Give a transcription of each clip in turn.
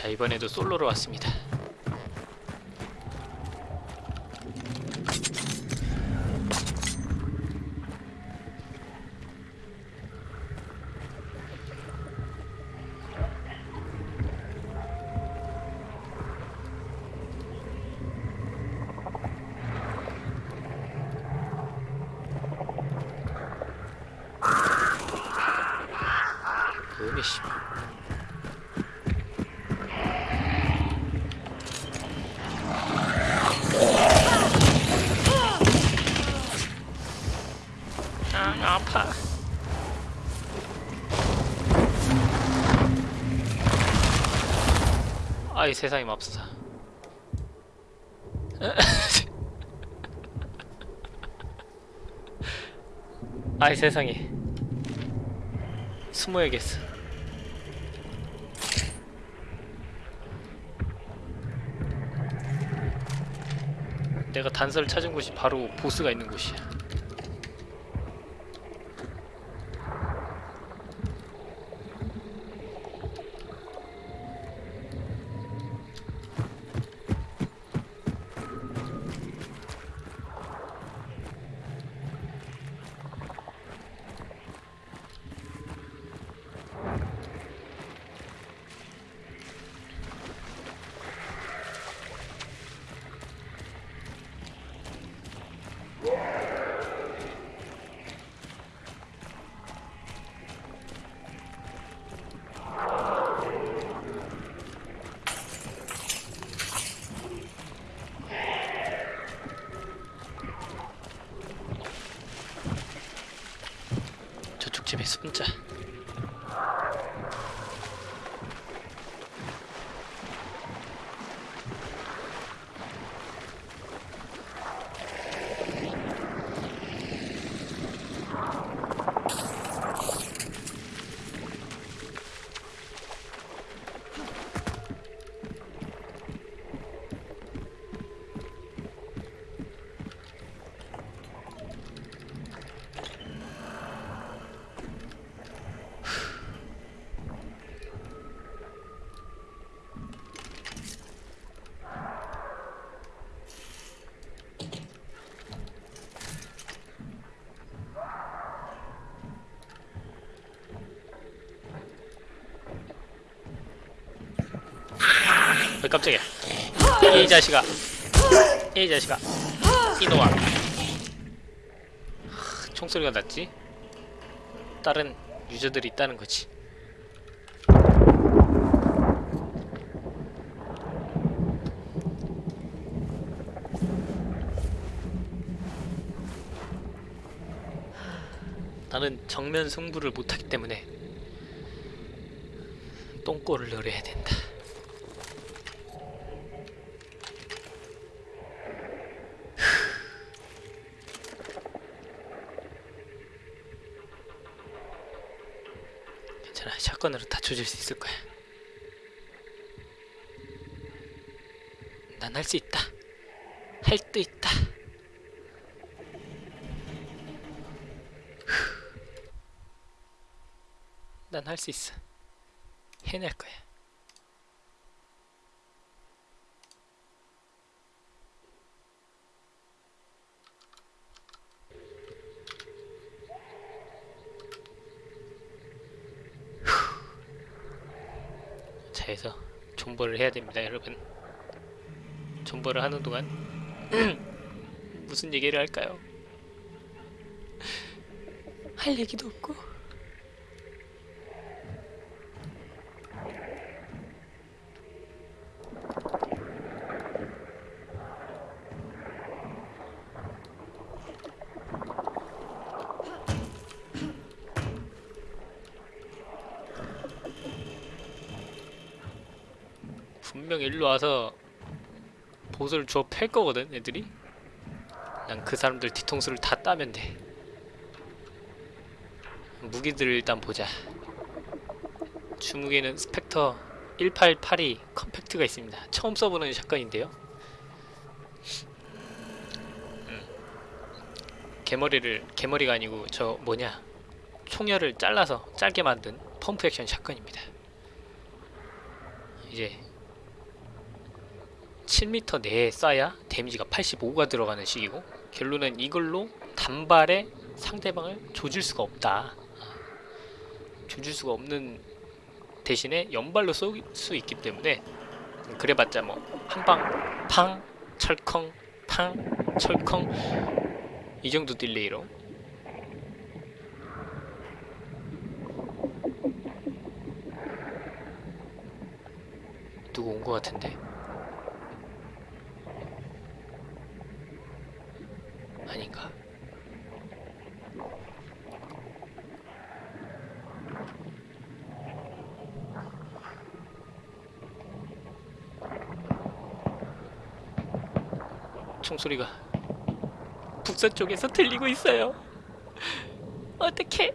자 이번에도 솔로로 왔습니다 음이 씨 아, 아파. 아이 세상에 맙소사. 아이 세상에. 숨어야겠어. 내가 단서를 찾은 곳이 바로 보스가 있는 곳이야. 저쪽 집에 숨자. 왜 깜짝이야. 이 자식아. 이 자식아. 이놈아. 하, 총소리가 났지? 다른 유저들이 있다는 거지. 나는 정면 승부를 못하기 때문에 똥꼬를 노려야 된다. 샷건으로 다 조질 수 있을 거야. 난 할 수 있다. 할 수 있다. 난 할 수 있어. 해낼 거야 차에서 존버를 해야 됩니다 여러분 존버를 하는 동안 무슨 얘기를 할까요? 할 얘기도 없고 분명 일로 와서 보스를 주워 팰 거거든 애들이. 난 그 사람들 뒤통수를 다 따면 돼. 무기들을 일단 보자. 주무기는 스펙터 1882 컴팩트가 있습니다. 처음 써보는 샷건인데요. 음. 개머리를 개머리가 아니고 저 뭐냐? 총열을 잘라서 짧게 만든 펌프 액션 샷건입니다. 이제 7m 내에 쏴야 데미지가 85가 들어가는 식이고 결론은 이걸로 단발에 상대방을 조질 수가 없다. 조질 수가 없는 대신에 연발로 쏠 수 있기 때문에 그래봤자 뭐 한방 팡 철컹 팡 철컹 이 정도 딜레이로 누구 온 것 같은데 아닌가 총소리가 북서 쪽에서 들리고 있어요. 어떡해.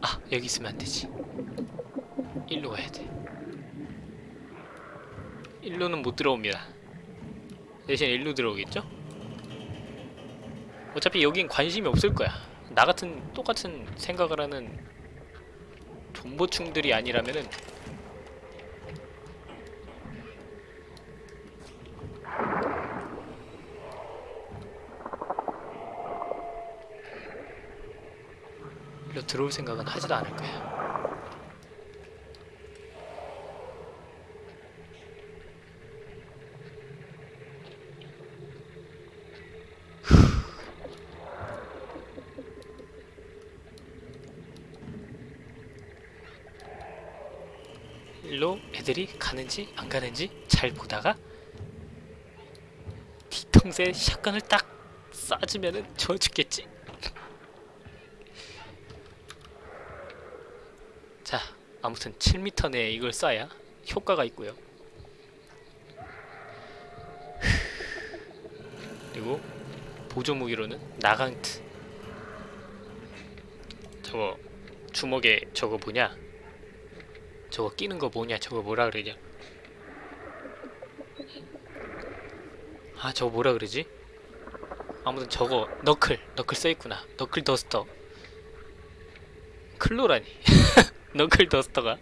아 여기 있으면 안 되지. 일로 가야 돼. 일로는 못 들어옵니다. 대신 일로 들어오겠죠? 어차피 여긴 관심이 없을 거야. 나 같은 똑같은 생각을 하는 존버충들이 아니라면은 일로 들어올 생각은 하지도 않을 거야. 일로 애들이 가는지 안 가는지 잘 보다가 뒤통수에 샷건을 딱 쏴주면은 저 죽겠지. 자, 아무튼 7m 내에 이걸 쏴야 효과가 있고요. 그리고 보조 무기로는 나강트. 저거 주먹에 저거 뭐냐? 저거 끼는 거 뭐냐? 저거 뭐라 그러냐? 아, 저거 뭐라 그러지? 아무튼 저거 너클, 너클 써 있구나. 너클 더스터. 클로라니. 너클 더스터가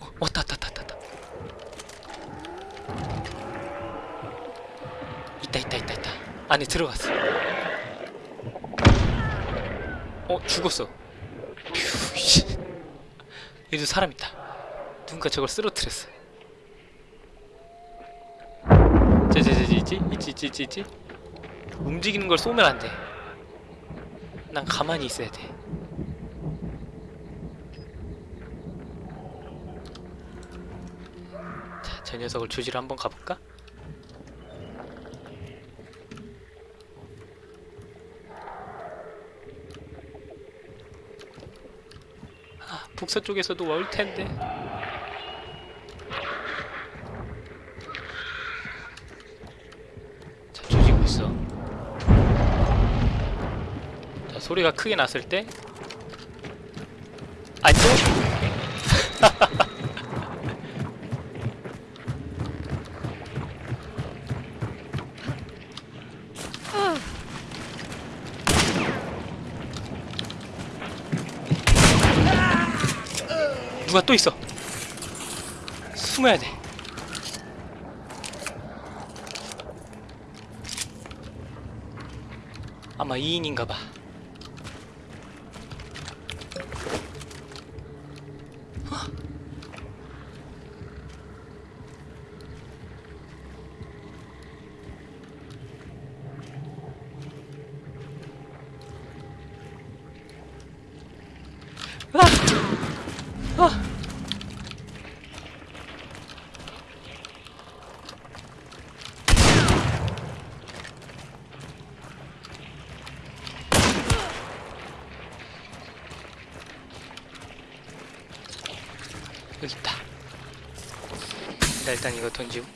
어, 왔다 왔다 왔다 왔다 있다 있다 있다 있다 안에 들어갔어 어 죽었어. 얘도 사람 있다. 누군가 저걸 쓰러뜨렸어 저저저 있지? 있지 있지 있지 있지? 움직이는 걸 쏘면 안돼. 난 가만히 있어야 돼. 자, 저 녀석을 조지러 한번 가볼까? 북서쪽에서도 올 텐데. 자, 조지고 있어. 자, 소리가 크게 났을 때 안녕. 누가 또 있어. 숨어야 돼. 아마 2인인가 봐. 나 일단 이거 던지고.